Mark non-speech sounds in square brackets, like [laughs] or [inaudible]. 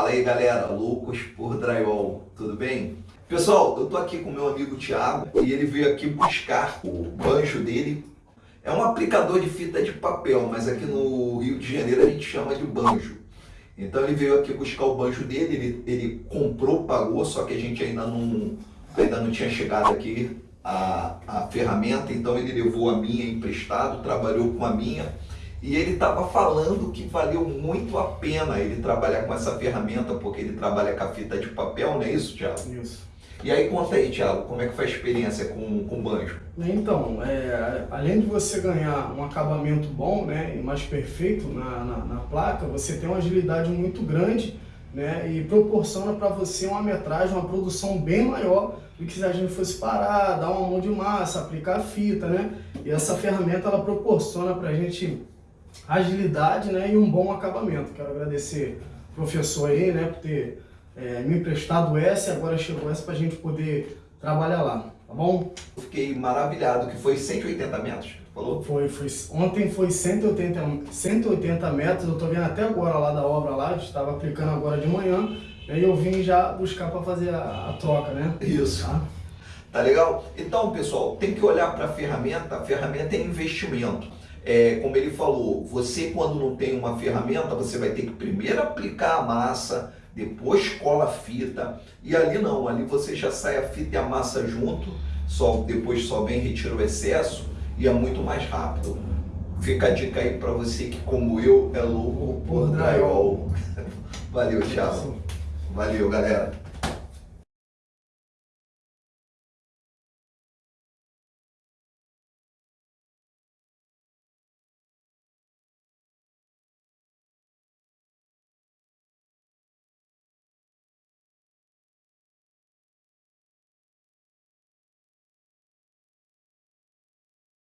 Fala aí galera, loucos por drywall, tudo bem? Pessoal, eu tô aqui com meu amigo Thiago e ele veio aqui buscar o banjo dele. É um aplicador de fita de papel, mas aqui no Rio de Janeiro a gente chama de banjo. Então ele veio aqui buscar o banjo dele, ele, ele comprou, pagou, só que a gente ainda não, ainda não tinha chegado aqui a, a ferramenta, então ele levou a minha emprestado, trabalhou com a minha e ele estava falando que valeu muito a pena ele trabalhar com essa ferramenta, porque ele trabalha com a fita de papel, não é isso, Thiago? Isso. E aí conta aí, Thiago, como é que foi a experiência com, com o banjo? Então, é, além de você ganhar um acabamento bom né, e mais perfeito na, na, na placa, você tem uma agilidade muito grande né, e proporciona para você uma metragem, uma produção bem maior do que se a gente fosse parar, dar uma mão de massa, aplicar a fita, né? E essa ferramenta ela proporciona para a gente agilidade né, e um bom acabamento. Quero agradecer o professor aí né, por ter é, me emprestado essa e agora chegou essa para a gente poder trabalhar lá, tá bom? Eu fiquei maravilhado, que foi 180 metros, falou? Foi, foi, ontem foi 180, 180 metros, eu tô vendo até agora lá da obra lá, estava aplicando agora de manhã, aí eu vim já buscar para fazer a, a, troca, né? Isso. Tá? tá legal? Então, pessoal, tem que olhar para a ferramenta, a ferramenta é investimento. É, como ele falou, você quando não tem uma ferramenta, você vai ter que primeiro aplicar a massa, depois cola a fita, e ali não, ali você já sai a fita e a massa junto, só depois só vem retira o excesso e é muito mais rápido. Fica a dica aí para você que como eu é louco por drywall. [laughs] Valeu, Thiago. Valeu, galera.